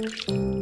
Música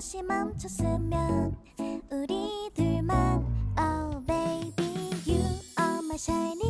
잠시 멈췄으면 우리 둘만 Oh baby you are my shining